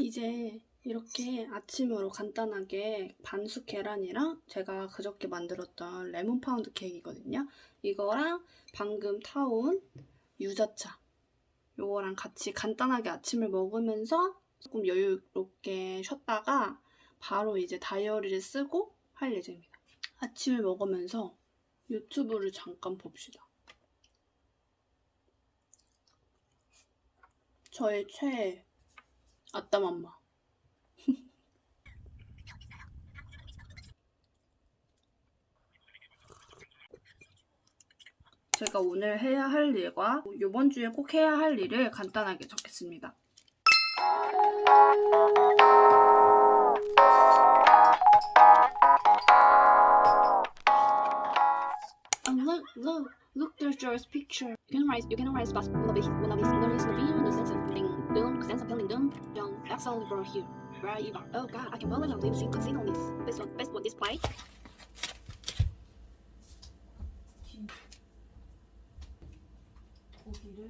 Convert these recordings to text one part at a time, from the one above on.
이제 이렇게 아침으로 간단하게 반숙 계란이랑 제가 그저께 만들었던 레몬 파운드 케이크거든요. 이거랑 방금 타온 유자차 요거랑 같이 간단하게 아침을 먹으면서 조금 여유롭게 쉬었다가 바로 이제 다이어리를 쓰고 할 예정입니다. 아침을 먹으면서 유튜브를 잠깐 봅시다. 저의 최애 아따 맘마 제가 오늘 해야 할 일과 이번 주에 꼭 해야 할 일을 간단하게 적겠습니다. And look, look, look, there's Joy's picture. You can write, you can write fast. Una vez, una vez, una vez, una vez, una sense of feeling doom, sense of feeling doom, John, that's all for you. Where you are. Oh God, I can believe I'm losing casino on this. Best one, best one display. 고기를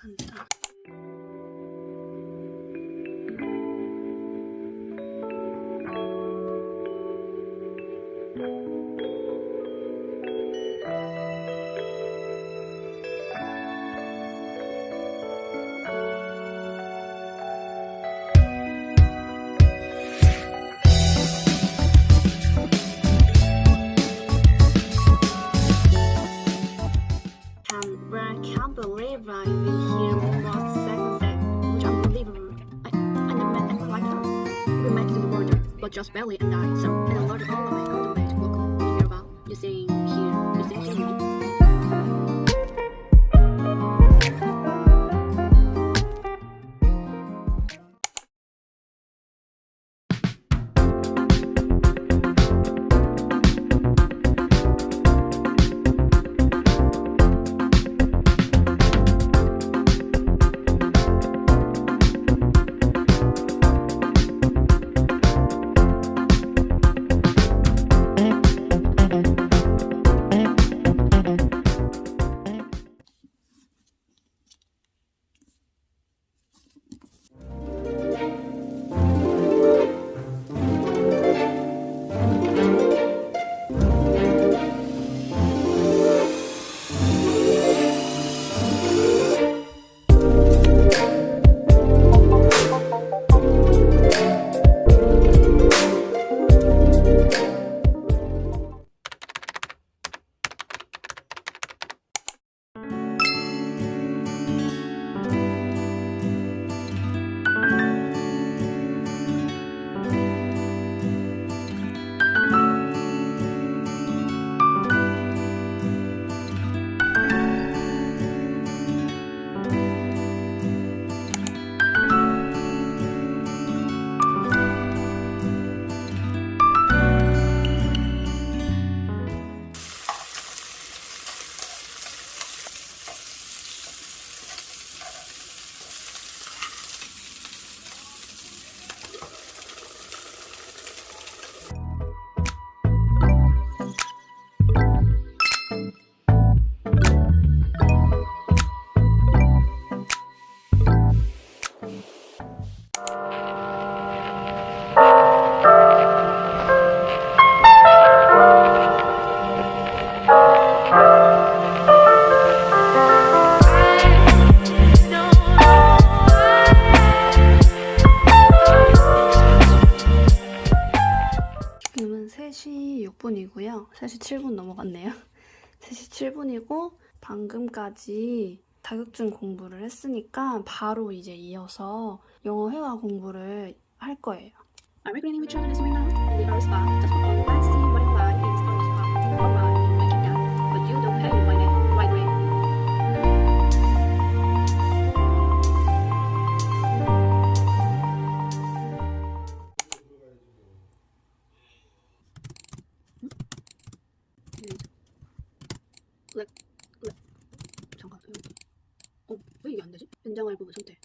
간다. Can't, just barely and I, so, 6분이고요. 3시 7분 넘어갔네요. 3시 7분이고 방금까지 자격증 공부를 했으니까 바로 이제 이어서 영어 회화 공부를 할 거예요. 안 되지? 연장할 부분 선택.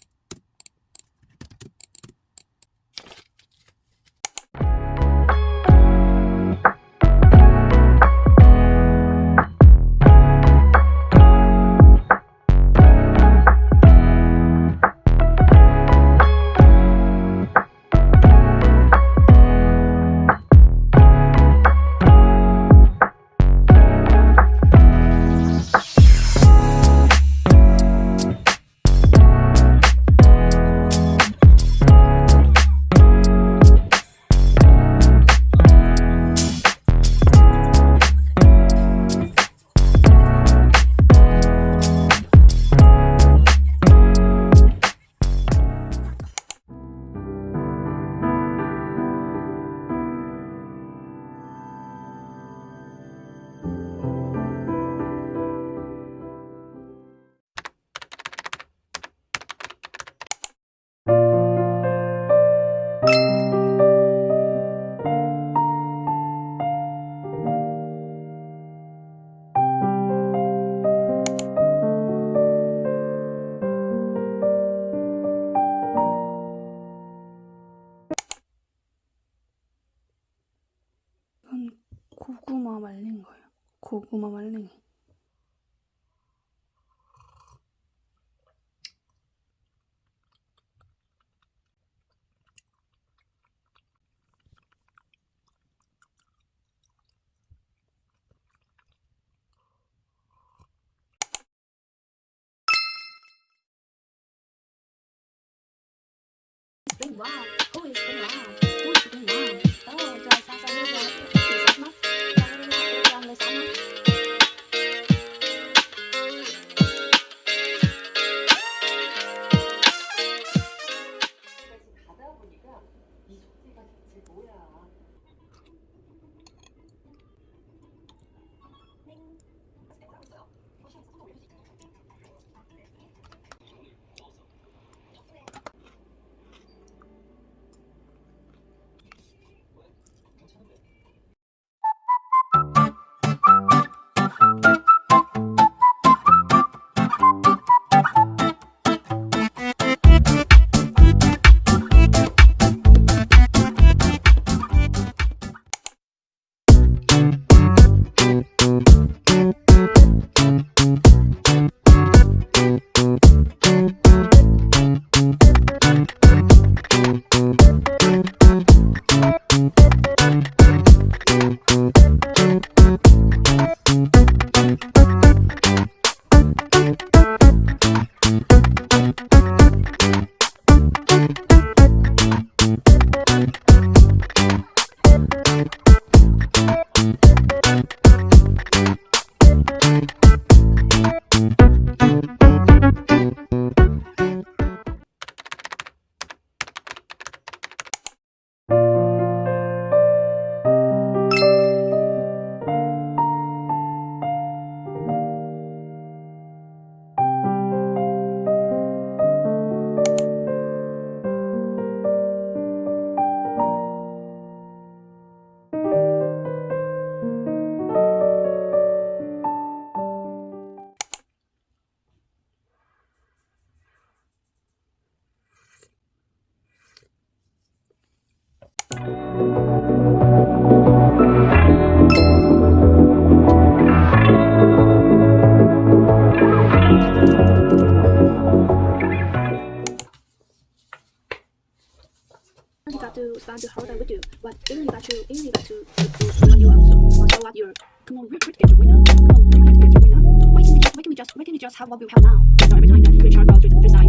Wow. To, you really got to, to, to what you are. So, so what you're. Come on, we're get your winner. Come on, we're get your winner. Why can't we just, why can't we just, why can't we just have what we have now? So every time that we try about three side,